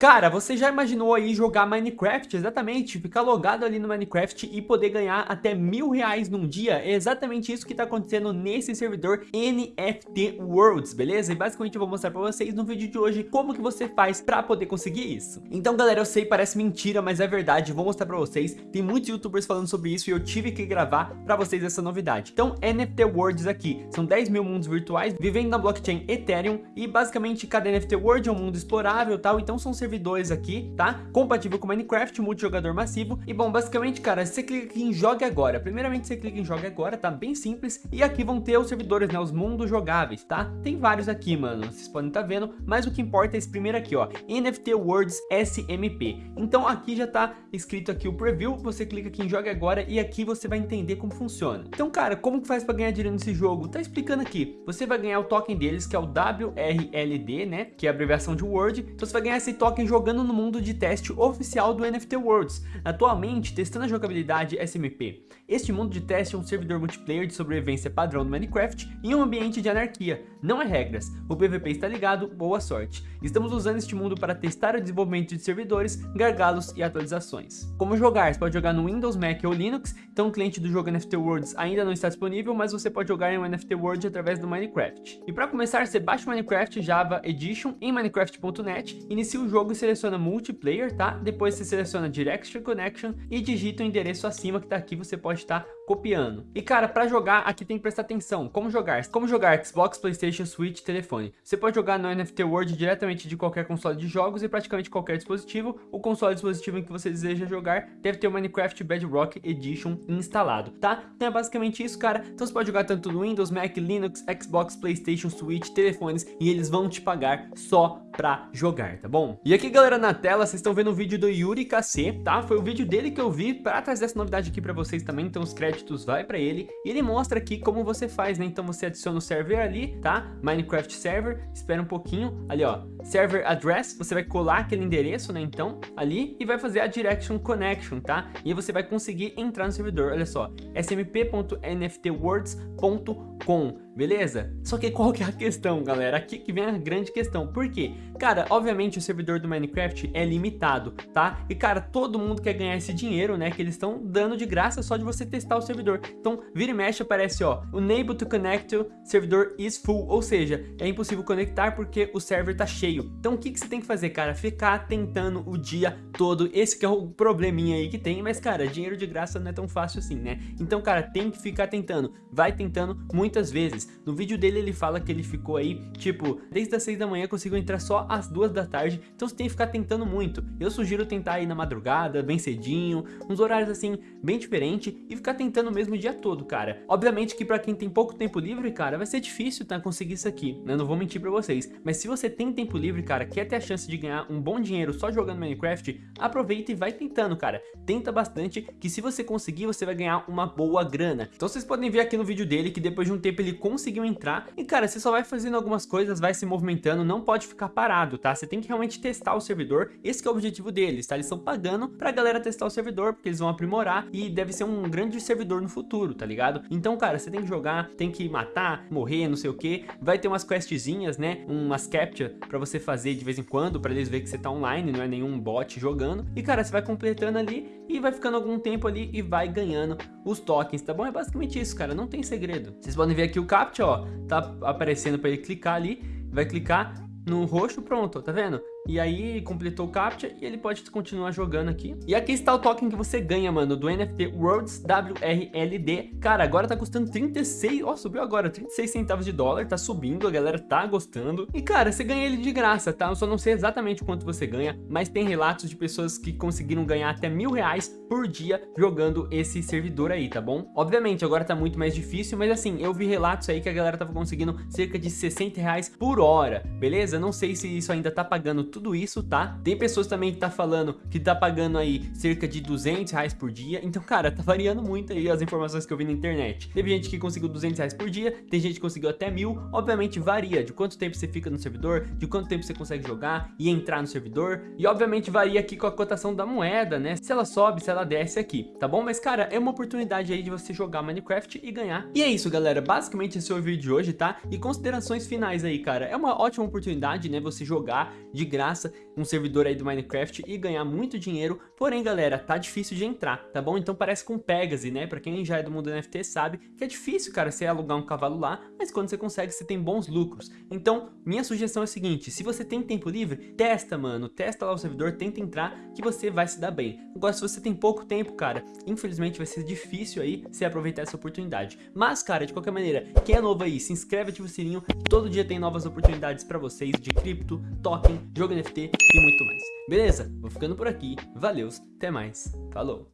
Cara, você já imaginou aí jogar Minecraft? Exatamente, ficar logado ali no Minecraft e poder ganhar até mil reais num dia? É exatamente isso que tá acontecendo nesse servidor NFT Worlds, beleza? E basicamente eu vou mostrar pra vocês no vídeo de hoje como que você faz pra poder conseguir isso. Então galera, eu sei, parece mentira, mas é verdade, vou mostrar pra vocês. Tem muitos youtubers falando sobre isso e eu tive que gravar pra vocês essa novidade. Então, NFT Worlds aqui, são 10 mil mundos virtuais vivendo na blockchain Ethereum e basicamente cada NFT World é um mundo explorável e tal, então são servidores servidores aqui, tá? Compatível com Minecraft, multijogador massivo. E bom, basicamente, cara, você clica aqui em Jogue Agora. Primeiramente, você clica em Jogue Agora, tá? Bem simples. E aqui vão ter os servidores, né? Os mundos jogáveis, tá? Tem vários aqui, mano. Vocês podem estar tá vendo. Mas o que importa é esse primeiro aqui, ó. NFT Worlds SMP. Então aqui já tá escrito aqui o preview. Você clica aqui em Jogue Agora e aqui você vai entender como funciona. Então, cara, como que faz para ganhar dinheiro nesse jogo? Tá explicando aqui. Você vai ganhar o token deles, que é o WRLD, né? Que é a abreviação de Word. Então você vai ganhar esse token jogando no mundo de teste oficial do NFT Worlds, atualmente testando a jogabilidade SMP. Este mundo de teste é um servidor multiplayer de sobrevivência padrão do Minecraft em um ambiente de anarquia, não é regras, o PVP está ligado, boa sorte. Estamos usando este mundo para testar o desenvolvimento de servidores, gargalos e atualizações. Como jogar? Você pode jogar no Windows, Mac ou Linux, então o cliente do jogo NFT Worlds ainda não está disponível, mas você pode jogar em um NFT World através do Minecraft. E para começar, você baixa o Minecraft Java Edition em minecraft.net, inicia o jogo e seleciona multiplayer, tá? Depois você seleciona Direct Connection e digita o endereço acima que tá aqui, você pode estar copiando. E cara, para jogar, aqui tem que prestar atenção. Como jogar? Como jogar Xbox, Playstation, Switch, telefone. Você pode jogar no NFT World diretamente de qualquer console de jogos e praticamente qualquer dispositivo. O console dispositivo em que você deseja jogar deve ter o Minecraft Bedrock Edition instalado, tá? Então é basicamente isso, cara. Então você pode jogar tanto no Windows, Mac, Linux, Xbox, Playstation, Switch, telefones e eles vão te pagar só pra jogar, tá bom? E aqui, galera, na tela, vocês estão vendo o vídeo do Yuri KC, tá? Foi o vídeo dele que eu vi pra trazer essa novidade aqui pra vocês também, então os créditos vai pra ele. E ele mostra aqui como você faz, né? Então você adiciona o server ali, tá? Minecraft Server, espera um pouquinho, ali ó, Server Address, você vai colar aquele endereço, né? Então, ali, e vai fazer a Direction Connection, tá? E você vai conseguir entrar no servidor, olha só, smp.nftwords.com beleza? Só que qual que é a questão, galera? Aqui que vem a grande questão. Por quê? Cara, obviamente o servidor do Minecraft é limitado, tá? E, cara, todo mundo quer ganhar esse dinheiro, né? Que eles estão dando de graça só de você testar o servidor. Então, vira e mexe, aparece, ó, unable to connect to servidor is full, ou seja, é impossível conectar porque o server tá cheio. Então, o que, que você tem que fazer, cara? Ficar tentando o dia todo. Esse que é o probleminha aí que tem, mas, cara, dinheiro de graça não é tão fácil assim, né? Então, cara, tem que ficar tentando. Vai tentando muitas vezes. No vídeo dele ele fala que ele ficou aí, tipo, desde as 6 da manhã conseguiu entrar só às 2 da tarde, então você tem que ficar tentando muito. Eu sugiro tentar aí na madrugada, bem cedinho, uns horários assim, bem diferente e ficar tentando mesmo o dia todo, cara. Obviamente que pra quem tem pouco tempo livre, cara, vai ser difícil, tá, conseguir isso aqui, né, não vou mentir pra vocês. Mas se você tem tempo livre, cara, quer ter a chance de ganhar um bom dinheiro só jogando Minecraft, aproveita e vai tentando, cara. Tenta bastante, que se você conseguir, você vai ganhar uma boa grana. Então vocês podem ver aqui no vídeo dele que depois de um tempo ele conseguiu conseguiu entrar. E cara, você só vai fazendo algumas coisas, vai se movimentando, não pode ficar parado, tá? Você tem que realmente testar o servidor, esse é o objetivo deles, tá? Eles estão pagando pra galera testar o servidor, porque eles vão aprimorar e deve ser um grande servidor no futuro, tá ligado? Então, cara, você tem que jogar, tem que matar, morrer, não sei o que. Vai ter umas questzinhas, né? Umas captcha pra você fazer de vez em quando, pra eles verem que você tá online, não é nenhum bot jogando. E, cara, você vai completando ali e vai ficando algum tempo ali e vai ganhando os tokens, tá bom? É basicamente isso, cara, não tem segredo. Vocês podem ver aqui o CAPTCHA, ó, tá aparecendo para ele clicar ali, vai clicar no roxo, pronto, tá vendo? E aí completou o CAPTCHA e ele pode continuar jogando aqui. E aqui está o token que você ganha, mano, do NFT Worlds WRLD. Cara, agora tá custando 36, ó, subiu agora, 36 centavos de dólar, tá subindo, a galera tá gostando. E cara, você ganha ele de graça, tá? Eu só não sei exatamente quanto você ganha, mas tem relatos de pessoas que conseguiram ganhar até mil reais por dia jogando esse servidor aí, tá bom? Obviamente, agora tá muito mais difícil, mas assim, eu vi relatos aí que a galera tava conseguindo cerca de 60 reais por hora, beleza? Não sei se isso ainda tá pagando tudo isso, tá? Tem pessoas também que tá falando que tá pagando aí cerca de 200 reais por dia. Então, cara, tá variando muito aí as informações que eu vi na internet. Teve gente que conseguiu 200 reais por dia, tem gente que conseguiu até mil. Obviamente varia de quanto tempo você fica no servidor, de quanto tempo você consegue jogar e entrar no servidor. E obviamente varia aqui com a cotação da moeda, né? Se ela sobe, se ela desce aqui, tá bom? Mas, cara, é uma oportunidade aí de você jogar Minecraft e ganhar. E é isso, galera. Basicamente esse é o vídeo de hoje, tá? E considerações finais aí, cara. É uma ótima oportunidade, né? Você jogar de graça graça um servidor aí do Minecraft e ganhar muito dinheiro, porém galera, tá difícil de entrar, tá bom? Então parece com Pegasus, né? Pra quem já é do mundo NFT sabe que é difícil, cara, você alugar um cavalo lá, mas quando você consegue, você tem bons lucros. Então, minha sugestão é a seguinte, se você tem tempo livre, testa, mano, testa lá o servidor, tenta entrar, que você vai se dar bem. Agora, se você tem pouco tempo, cara, infelizmente vai ser difícil aí você aproveitar essa oportunidade. Mas, cara, de qualquer maneira, quem é novo aí, se inscreve, ativa o sininho, todo dia tem novas oportunidades pra vocês de cripto, token, jogo NFT e muito mais. Beleza? Vou ficando por aqui, valeu, até mais, falou!